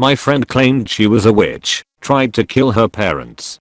My friend claimed she was a witch, tried to kill her parents.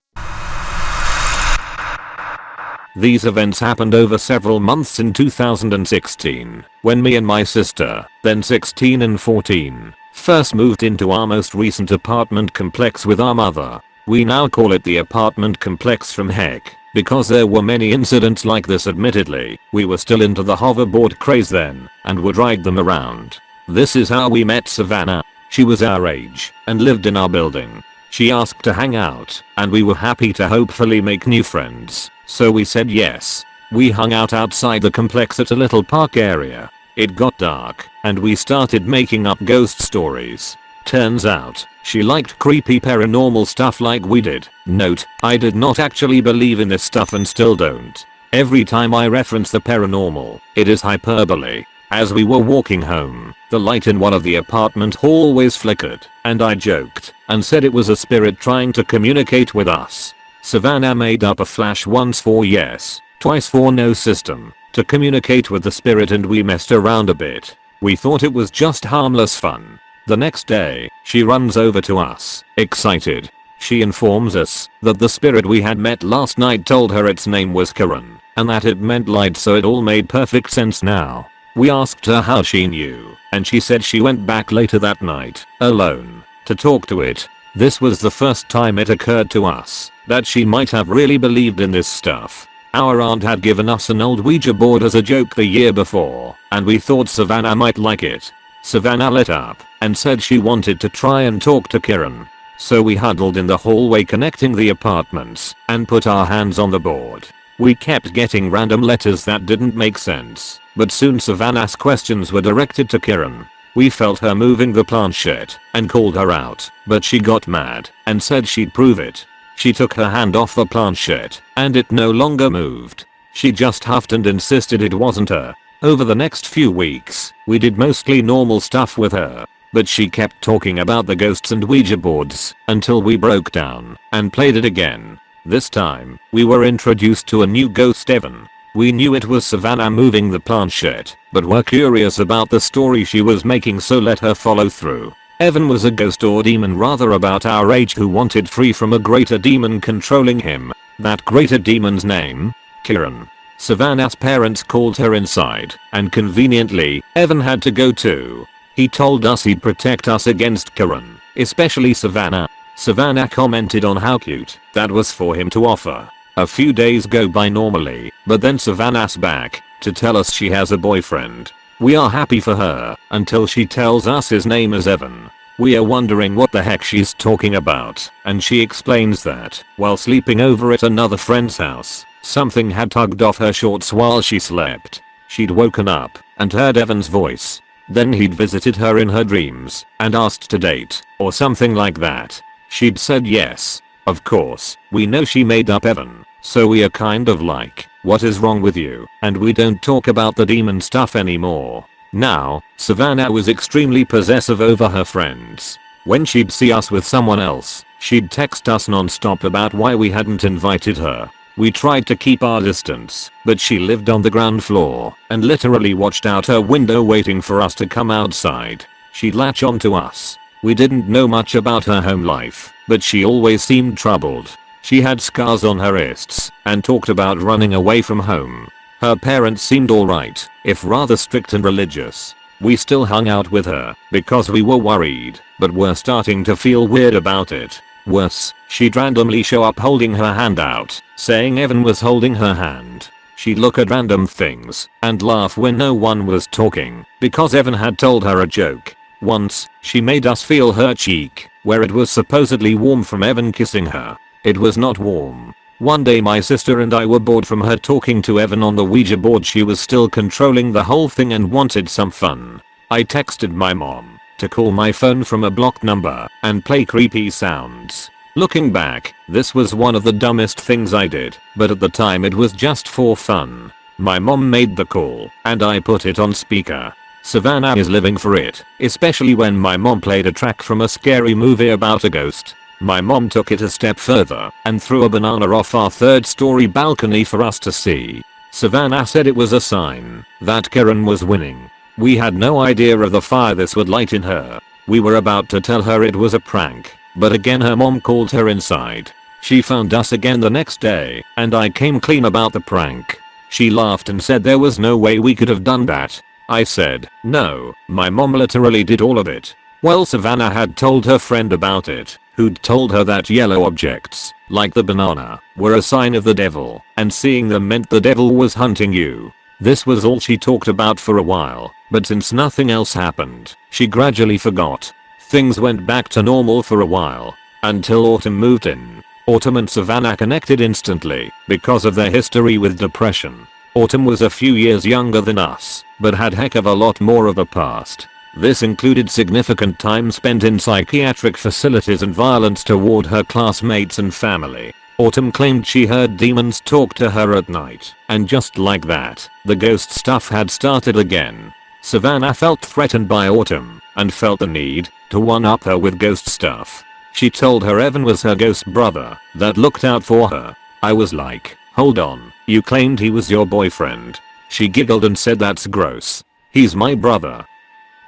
These events happened over several months in 2016, when me and my sister, then 16 and 14, first moved into our most recent apartment complex with our mother. We now call it the apartment complex from heck, because there were many incidents like this admittedly, we were still into the hoverboard craze then, and would ride them around. This is how we met Savannah. She was our age, and lived in our building. She asked to hang out, and we were happy to hopefully make new friends, so we said yes. We hung out outside the complex at a little park area. It got dark, and we started making up ghost stories. Turns out, she liked creepy paranormal stuff like we did. Note, I did not actually believe in this stuff and still don't. Every time I reference the paranormal, it is hyperbole. As we were walking home, the light in one of the apartment hallways flickered, and I joked and said it was a spirit trying to communicate with us. Savannah made up a flash once for yes, twice for no system, to communicate with the spirit and we messed around a bit. We thought it was just harmless fun. The next day, she runs over to us, excited. She informs us that the spirit we had met last night told her its name was Kieran, and that it meant light so it all made perfect sense now. We asked her how she knew, and she said she went back later that night, alone, to talk to it. This was the first time it occurred to us that she might have really believed in this stuff. Our aunt had given us an old Ouija board as a joke the year before, and we thought Savannah might like it. Savannah lit up and said she wanted to try and talk to Kieran. So we huddled in the hallway connecting the apartments and put our hands on the board. We kept getting random letters that didn't make sense, but soon Savannah's questions were directed to Kieran. We felt her moving the planchette and called her out, but she got mad and said she'd prove it. She took her hand off the planchette and it no longer moved. She just huffed and insisted it wasn't her. Over the next few weeks, we did mostly normal stuff with her, but she kept talking about the ghosts and Ouija boards until we broke down and played it again. This time, we were introduced to a new ghost Evan. We knew it was Savannah moving the planchette, but were curious about the story she was making so let her follow through. Evan was a ghost or demon rather about our age who wanted free from a greater demon controlling him. That greater demon's name? Kieran. Savannah's parents called her inside, and conveniently, Evan had to go too. He told us he'd protect us against Kieran, especially Savannah, Savannah commented on how cute that was for him to offer. A few days go by normally, but then Savannah's back to tell us she has a boyfriend. We are happy for her until she tells us his name is Evan. We are wondering what the heck she's talking about, and she explains that, while sleeping over at another friend's house, something had tugged off her shorts while she slept. She'd woken up and heard Evan's voice. Then he'd visited her in her dreams and asked to date, or something like that. She'd said yes. Of course, we know she made up Evan, so we are kind of like, what is wrong with you? And we don't talk about the demon stuff anymore. Now, Savannah was extremely possessive over her friends. When she'd see us with someone else, she'd text us non-stop about why we hadn't invited her. We tried to keep our distance, but she lived on the ground floor and literally watched out her window waiting for us to come outside. She'd latch onto us we didn't know much about her home life, but she always seemed troubled. She had scars on her wrists and talked about running away from home. Her parents seemed alright, if rather strict and religious. We still hung out with her because we were worried, but were starting to feel weird about it. Worse, she'd randomly show up holding her hand out, saying Evan was holding her hand. She'd look at random things and laugh when no one was talking because Evan had told her a joke once, she made us feel her cheek, where it was supposedly warm from Evan kissing her. It was not warm. One day my sister and I were bored from her talking to Evan on the Ouija board she was still controlling the whole thing and wanted some fun. I texted my mom to call my phone from a blocked number and play creepy sounds. Looking back, this was one of the dumbest things I did, but at the time it was just for fun. My mom made the call, and I put it on speaker. Savannah is living for it, especially when my mom played a track from a scary movie about a ghost. My mom took it a step further and threw a banana off our third story balcony for us to see. Savannah said it was a sign that Kieran was winning. We had no idea of the fire this would light in her. We were about to tell her it was a prank, but again her mom called her inside. She found us again the next day, and I came clean about the prank. She laughed and said there was no way we could have done that. I said, no, my mom literally did all of it. Well Savannah had told her friend about it, who'd told her that yellow objects, like the banana, were a sign of the devil, and seeing them meant the devil was hunting you. This was all she talked about for a while, but since nothing else happened, she gradually forgot. Things went back to normal for a while, until Autumn moved in. Autumn and Savannah connected instantly because of their history with depression. Autumn was a few years younger than us, but had heck of a lot more of a past. This included significant time spent in psychiatric facilities and violence toward her classmates and family. Autumn claimed she heard demons talk to her at night, and just like that, the ghost stuff had started again. Savannah felt threatened by Autumn, and felt the need to one-up her with ghost stuff. She told her Evan was her ghost brother that looked out for her. I was like, hold on, you claimed he was your boyfriend. She giggled and said that's gross. He's my brother.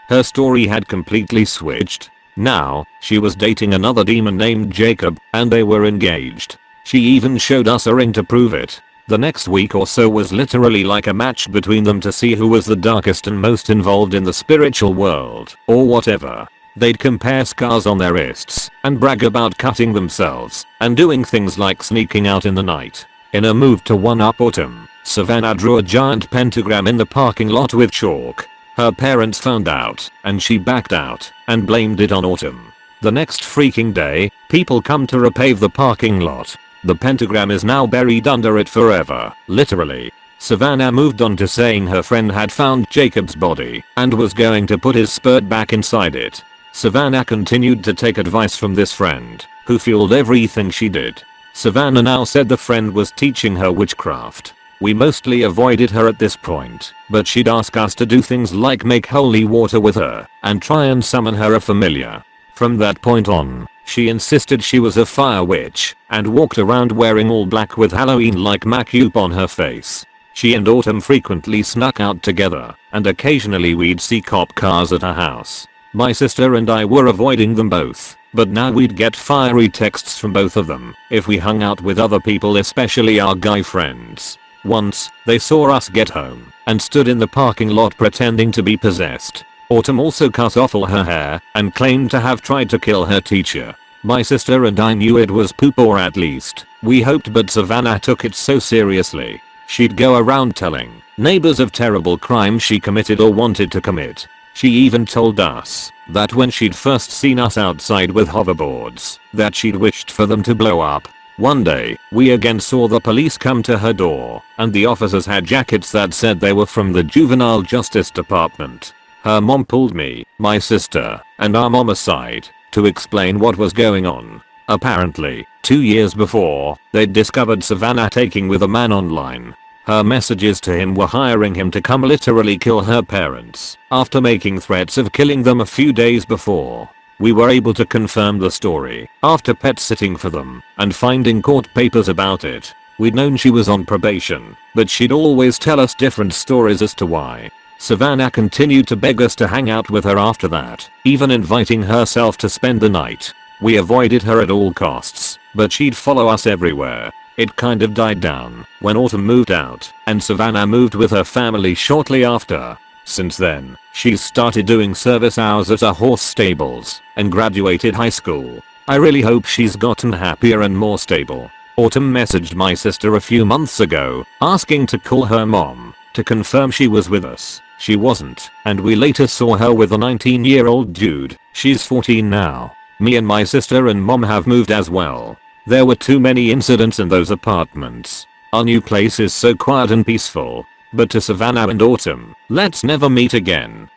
Her story had completely switched. Now, she was dating another demon named Jacob, and they were engaged. She even showed us a ring to prove it. The next week or so was literally like a match between them to see who was the darkest and most involved in the spiritual world, or whatever. They'd compare scars on their wrists, and brag about cutting themselves, and doing things like sneaking out in the night. In a move to one-up Autumn, Savannah drew a giant pentagram in the parking lot with chalk, her parents found out, and she backed out, and blamed it on Autumn. The next freaking day, people come to repave the parking lot. The pentagram is now buried under it forever, literally. Savannah moved on to saying her friend had found Jacob's body and was going to put his spurt back inside it. Savannah continued to take advice from this friend, who fueled everything she did. Savannah now said the friend was teaching her witchcraft we mostly avoided her at this point, but she'd ask us to do things like make holy water with her and try and summon her a familiar. From that point on, she insisted she was a fire witch and walked around wearing all black with Halloween-like makeup on her face. She and Autumn frequently snuck out together, and occasionally we'd see cop cars at her house. My sister and I were avoiding them both, but now we'd get fiery texts from both of them if we hung out with other people especially our guy friends. Once, they saw us get home and stood in the parking lot pretending to be possessed. Autumn also cut off all her hair and claimed to have tried to kill her teacher. My sister and I knew it was poop or at least, we hoped but Savannah took it so seriously. She'd go around telling neighbors of terrible crimes she committed or wanted to commit. She even told us that when she'd first seen us outside with hoverboards, that she'd wished for them to blow up one day, we again saw the police come to her door, and the officers had jackets that said they were from the Juvenile Justice Department. Her mom pulled me, my sister, and our mom aside to explain what was going on. Apparently, two years before, they'd discovered Savannah taking with a man online. Her messages to him were hiring him to come literally kill her parents after making threats of killing them a few days before. We were able to confirm the story after pet sitting for them and finding court papers about it. We'd known she was on probation, but she'd always tell us different stories as to why. Savannah continued to beg us to hang out with her after that, even inviting herself to spend the night. We avoided her at all costs, but she'd follow us everywhere. It kind of died down when Autumn moved out and Savannah moved with her family shortly after. Since then, she's started doing service hours at a horse stables and graduated high school. I really hope she's gotten happier and more stable. Autumn messaged my sister a few months ago, asking to call her mom to confirm she was with us. She wasn't, and we later saw her with a 19 year old dude. She's 14 now. Me and my sister and mom have moved as well. There were too many incidents in those apartments. Our new place is so quiet and peaceful, but to Savannah and Autumn, let's never meet again.